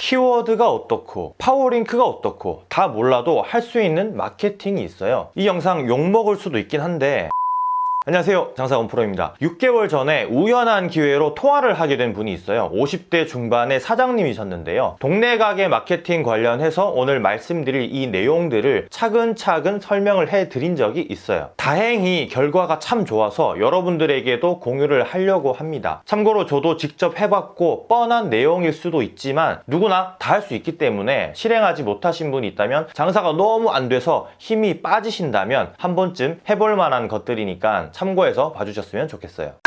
키워드가 어떻고 파워링크가 어떻고 다 몰라도 할 수 있는 마케팅이 있어요. 이 영상 욕먹을 수도 있긴 한데 안녕하세요. 장사원 프로입니다. 6개월 전에 우연한 기회로 통화를 하게 된 분이 있어요. 50대 중반의 사장님이셨는데요. 동네 가게 마케팅 관련해서 오늘 말씀드릴 이 내용들을 차근차근 설명을 해 드린 적이 있어요. 다행히 결과가 참 좋아서 여러분들에게도 공유를 하려고 합니다. 참고로 저도 직접 해봤고 뻔한 내용일 수도 있지만 누구나 다 할 수 있기 때문에 실행하지 못하신 분이 있다면 장사가 너무 안 돼서 힘이 빠지신다면 한 번쯤 해볼 만한 것들이니까 참고해서 봐주셨으면 좋겠어요.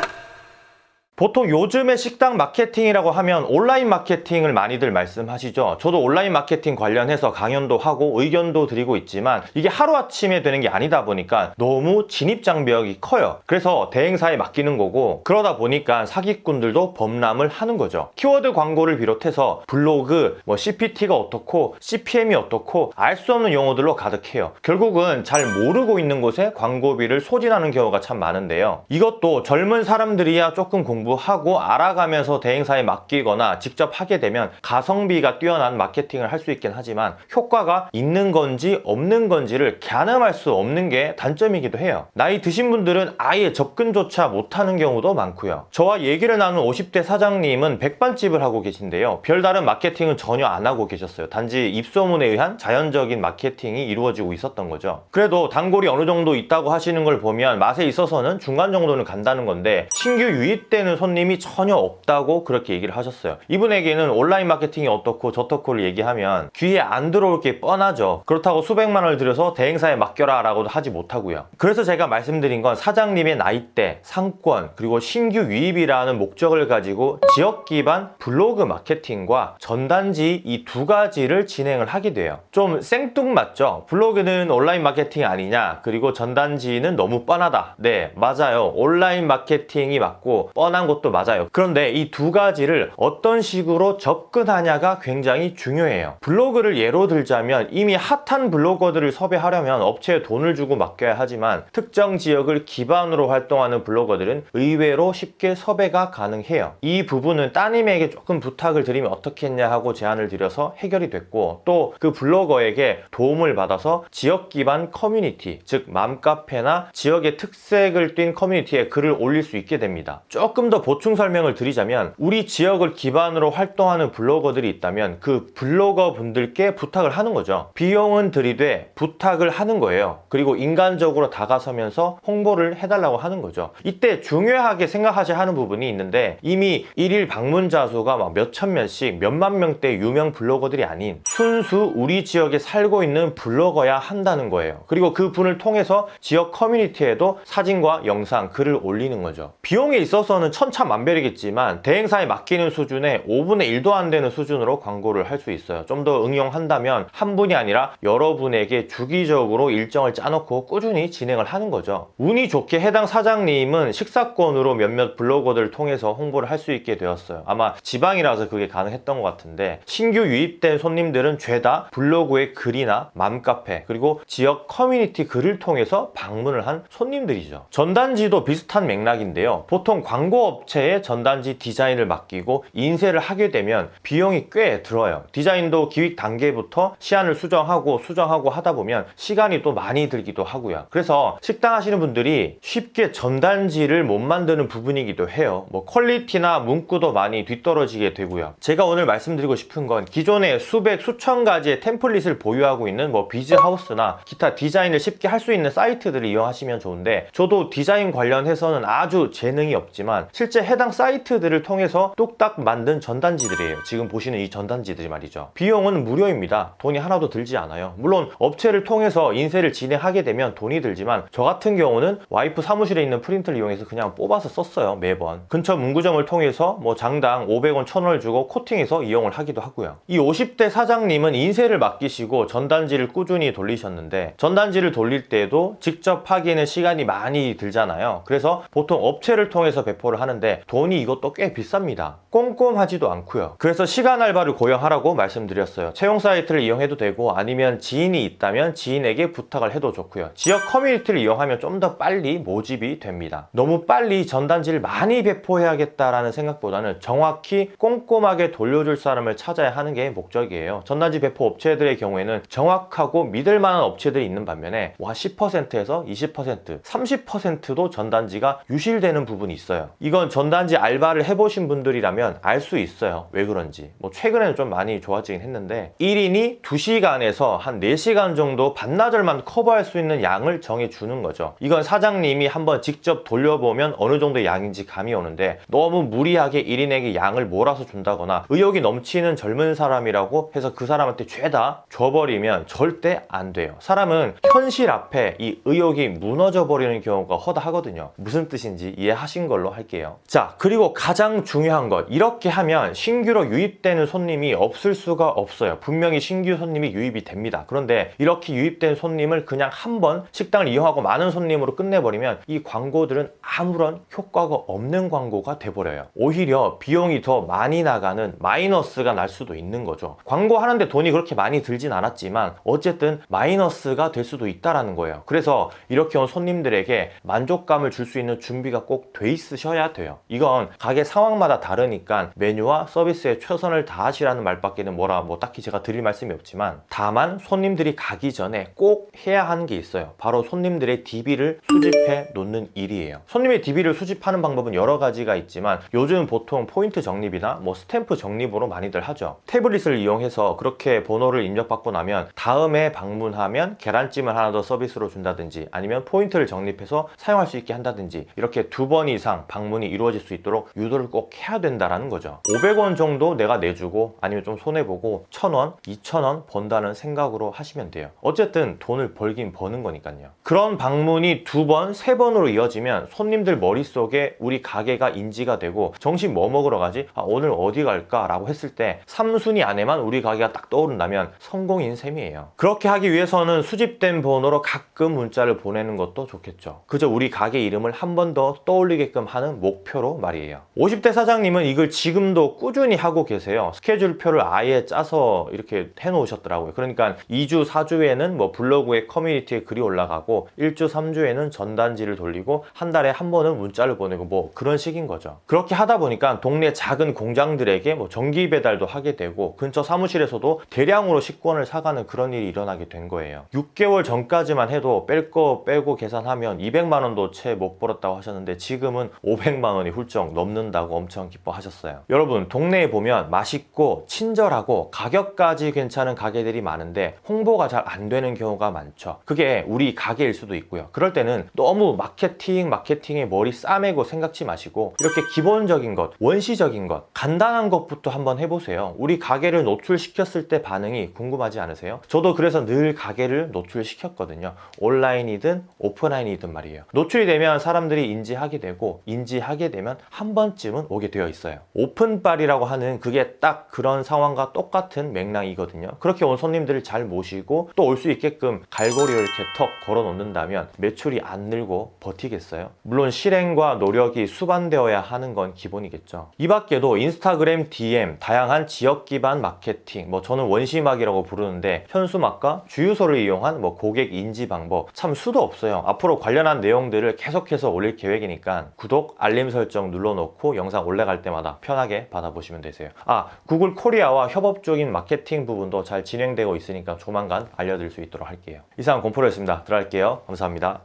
보통 요즘의 식당 마케팅이라고 하면 온라인 마케팅을 많이들 말씀하시죠. 저도 온라인 마케팅 관련해서 강연도 하고 의견도 드리고 있지만 이게 하루아침에 되는 게 아니다 보니까 너무 진입장벽이 커요. 그래서 대행사에 맡기는 거고 그러다 보니까 사기꾼들도 범람을 하는 거죠. 키워드 광고를 비롯해서 블로그, 뭐 CPT가 어떻고 CPM이 어떻고 알 수 없는 용어들로 가득해요. 결국은 잘 모르고 있는 곳에 광고비를 소진하는 경우가 참 많은데요. 이것도 젊은 사람들이야 조금 공부 공부하고 알아가면서 대행사에 맡기거나 직접 하게 되면 가성비가 뛰어난 마케팅을 할 수 있긴 하지만 효과가 있는 건지 없는 건지를 가늠할 수 없는 게 단점이기도 해요. 나이 드신 분들은 아예 접근조차 못하는 경우도 많고요. 저와 얘기를 나눈 50대 사장님은 백반집을 하고 계신데요. 별다른 마케팅은 전혀 안 하고 계셨어요. 단지 입소문에 의한 자연적인 마케팅이 이루어지고 있었던 거죠. 그래도 단골이 어느 정도 있다고 하시는 걸 보면 맛에 있어서는 중간 정도는 간다는 건데 신규 유입되는 손님이 전혀 없다고 그렇게 얘기를 하셨어요. 이분에게는 온라인 마케팅이 어떻고 저떻고를 얘기하면 귀에 안 들어올 게 뻔하죠. 그렇다고 수백만 원을 들여서 대행사에 맡겨라 라고도 하지 못하고요. 그래서 제가 말씀드린 건 사장님의 나이대, 상권, 그리고 신규 유입이라는 목적을 가지고 지역 기반 블로그 마케팅과 전단지 이 두 가지를 진행을 하게 돼요. 좀 생뚱맞죠? 블로그는 온라인 마케팅 아니냐? 그리고 전단지는 너무 뻔하다. 네 맞아요. 온라인 마케팅이 맞고 뻔한 것도 맞아요. 그런데 이 두 가지를 어떤 식으로 접근하냐가 굉장히 중요해요. 블로그를 예로 들자면 이미 핫한 블로거들을 섭외하려면 업체에 돈을 주고 맡겨야 하지만 특정 지역을 기반으로 활동하는 블로거들은 의외로 쉽게 섭외가 가능해요. 이 부분은 따님에게 조금 부탁을 드리면 어떻겠냐 하고 제안을 드려서 해결이 됐고 또 그 블로거에게 도움을 받아서 지역 기반 커뮤니티 즉 맘카페나 지역의 특색을 띈 커뮤니티에 글을 올릴 수 있게 됩니다. 조금 더 보충 설명을 드리자면 우리 지역을 기반으로 활동하는 블로거들이 있다면 그 블로거 분들께 부탁을 하는 거죠. 비용은 들이되 부탁을 하는 거예요. 그리고 인간적으로 다가서면서 홍보를 해달라고 하는 거죠. 이때 중요하게 생각하셔야 하는 부분이 있는데 이미 일일 방문자 수가 막 몇천 명씩 몇만 명대 유명 블로거들이 아닌 순수 우리 지역에 살고 있는 블로거야 한다는 거예요. 그리고 그 분을 통해서 지역 커뮤니티에도 사진과 영상, 글을 올리는 거죠. 비용에 있어서는 천차만별이겠지만 대행사에 맡기는 수준의 5분의 1도 안 되는 수준으로 광고를 할 수 있어요. 좀 더 응용한다면 한 분이 아니라 여러분에게 주기적으로 일정을 짜놓고 꾸준히 진행을 하는 거죠. 운이 좋게 해당 사장님은 식사권으로 몇몇 블로거들을 통해서 홍보를 할 수 있게 되었어요. 아마 지방이라서 그게 가능했던 것 같은데 신규 유입된 손님들은 죄다 블로그의 글이나 맘카페 그리고 지역 커뮤니티 글을 통해서 방문을 한 손님들이죠. 전단지도 비슷한 맥락인데요. 보통 광고 업체에 전단지 디자인을 맡기고 인쇄를 하게 되면 비용이 꽤 들어요. 디자인도 기획 단계부터 시안을 수정하고 수정하고 하다 보면 시간이 또 많이 들기도 하고요. 그래서 식당 하시는 분들이 쉽게 전단지를 못 만드는 부분이기도 해요. 뭐 퀄리티나 문구도 많이 뒤떨어지게 되고요. 제가 오늘 말씀드리고 싶은 건 기존에 수백 수천 가지의 템플릿을 보유하고 있는 뭐 비즈하우스나 기타 디자인을 쉽게 할 수 있는 사이트들을 이용하시면 좋은데 저도 디자인 관련해서는 아주 재능이 없지만 실제 해당 사이트들을 통해서 뚝딱 만든 전단지들이에요. 지금 보시는 이 전단지들이 말이죠. 비용은 무료입니다. 돈이 하나도 들지 않아요. 물론 업체를 통해서 인쇄를 진행하게 되면 돈이 들지만 저 같은 경우는 와이프 사무실에 있는 프린터를 이용해서 그냥 뽑아서 썼어요 매번. 근처 문구점을 통해서 뭐 장당 500원 1000원을 주고 코팅해서 이용을 하기도 하고요. 이 50대 사장님은 인쇄를 맡기시고 전단지를 꾸준히 돌리셨는데 전단지를 돌릴 때에도 직접 하기에는 시간이 많이 들잖아요. 그래서 보통 업체를 통해서 배포를 하는데 돈이 이것도 꽤 비쌉니다. 꼼꼼하지도 않고요. 그래서 시간 알바를 고용하라고 말씀드렸어요. 채용 사이트를 이용해도 되고 아니면 지인이 있다면 지인에게 부탁을 해도 좋고요. 지역 커뮤니티를 이용하면 좀 더 빨리 모집이 됩니다. 너무 빨리 전단지를 많이 배포해야겠다라는 생각보다는 정확히 꼼꼼하게 돌려줄 사람을 찾아야 하는 게 목적이에요. 전단지 배포 업체들의 경우에는 정확하고 믿을 만한 업체들이 있는 반면에 와 10%에서 20%, 30%도 전단지가 유실되는 부분이 있어요. 이건 전단지 알바를 해보신 분들이라면 알 수 있어요. 왜 그런지. 뭐 최근에는 좀 많이 좋아지긴 했는데 1인이 2시간에서 한 4시간 정도 반나절만 커버할 수 있는 양을 정해 주는 거죠. 이건 사장님이 한번 직접 돌려보면 어느 정도의 양인지 감이 오는데 너무 무리하게 1인에게 양을 몰아서 준다거나 의욕이 넘치는 젊은 사람이라고 해서 그 사람한테 죄다 줘버리면 절대 안 돼요. 사람은 현실 앞에 이 의욕이 무너져 버리는 경우가 허다하거든요. 무슨 뜻인지 이해하신 걸로 할게요. 자, 그리고 가장 중요한 것. 이렇게 하면 신규로 유입되는 손님이 없을 수가 없어요. 분명히 신규 손님이 유입이 됩니다. 그런데 이렇게 유입된 손님을 그냥 한 번 식당을 이용하고 많은 손님으로 끝내버리면 이 광고들은 아무런 효과가 없는 광고가 돼버려요. 오히려 비용이 더 많이 나가는 마이너스가 날 수도 있는 거죠. 광고하는데 돈이 그렇게 많이 들진 않았지만 어쨌든 마이너스가 될 수도 있다라는 거예요. 그래서 이렇게 온 손님들에게 만족감을 줄 수 있는 준비가 꼭 돼 있으셔야 돼요. 이건 가게 상황마다 다르니까 메뉴와 서비스에 최선을 다하시라는 말밖에는 뭐라 뭐 딱히 제가 드릴 말씀이 없지만 다만 손님들이 가기 전에 꼭 해야 하는 게 있어요. 바로 손님들의 DB를 수집해 놓는 일이에요. 손님의 DB를 수집하는 방법은 여러 가지가 있지만 요즘 보통 포인트 적립이나 뭐 스탬프 적립으로 많이들 하죠. 태블릿을 이용해서 그렇게 번호를 입력받고 나면 다음에 방문하면 계란찜을 하나 더 서비스로 준다든지 아니면 포인트를 적립해서 사용할 수 있게 한다든지 이렇게 두 번 이상 방문 이 이루어질 수 있도록 유도를 꼭 해야 된다라는 거죠. 500원 정도 내가 내주고 아니면 좀 손해보고 1000원, 2000원 번다는 생각으로 하시면 돼요. 어쨌든 돈을 벌긴 버는 거니까요. 그런 방문이 두 번, 세 번으로 이어지면 손님들 머릿속에 우리 가게가 인지가 되고 정신 뭐 먹으러 가지? 아, 오늘 어디 갈까? 라고 했을 때 3순위 안에만 우리 가게가 딱 떠오른다면 성공인 셈이에요. 그렇게 하기 위해서는 수집된 번호로 가끔 문자를 보내는 것도 좋겠죠. 그저 우리 가게 이름을 한 번 더 떠올리게끔 하는 목 표로 말이에요. 50대 사장님은 이걸 지금도 꾸준히 하고 계세요. 스케줄표를 아예 짜서 이렇게 해놓으셨더라고요. 그러니까 2주, 4주에는 뭐 블로그에 커뮤니티에 글이 올라가고 1주, 3주에는 전단지를 돌리고 한 달에 한 번은 문자를 보내고 뭐 그런 식인 거죠. 그렇게 하다 보니까 동네 작은 공장들에게 뭐 전기 배달도 하게 되고 근처 사무실에서도 대량으로 식권을 사가는 그런 일이 일어나게 된 거예요. 6개월 전까지만 해도 뺄 거 빼고 계산하면 200만 원도 채 못 벌었다고 하셨는데 지금은 500만 원이 훌쩍 넘는다고 엄청 기뻐하셨어요. 여러분 동네에 보면 맛있고 친절하고 가격까지 괜찮은 가게들이 많은데 홍보가 잘 안 되는 경우가 많죠. 그게 우리 가게일 수도 있고요. 그럴 때는 너무 마케팅 마케팅에 머리 싸매고 생각지 마시고 이렇게 기본적인 것, 원시적인 것, 간단한 것부터 한번 해보세요. 우리 가게를 노출시켰을 때 반응이 궁금하지 않으세요? 저도 그래서 늘 가게를 노출시켰거든요. 온라인이든 오프라인이든 말이에요. 노출이 되면 사람들이 인지하게 되고 인지하게 되면 한 번쯤은 오게 되어 있어요. 오픈빨이라고 하는 그게 딱 그런 상황과 똑같은 맥락이거든요. 그렇게 온 손님들을 잘 모시고 또 올 수 있게끔 갈고리를 이렇게 턱 걸어 놓는다면 매출이 안 늘고 버티겠어요? 물론 실행과 노력이 수반되어야 하는 건 기본이겠죠. 이 밖에도 인스타그램 DM, 다양한 지역 기반 마케팅, 뭐 저는 원시막이라고 부르는데 현수막과 주유소를 이용한 뭐 고객 인지 방법 참 수도 없어요. 앞으로 관련한 내용들을 계속해서 올릴 계획이니까 구독, 알림 설정 눌러놓고 영상 올라갈 때마다 편하게 받아보시면 되세요. 아, 구글 코리아와 협업적인 마케팅 부분도 잘 진행되고 있으니까 조만간 알려드릴 수 있도록 할게요. 이상 공포로였습니다. 들어갈게요. 감사합니다.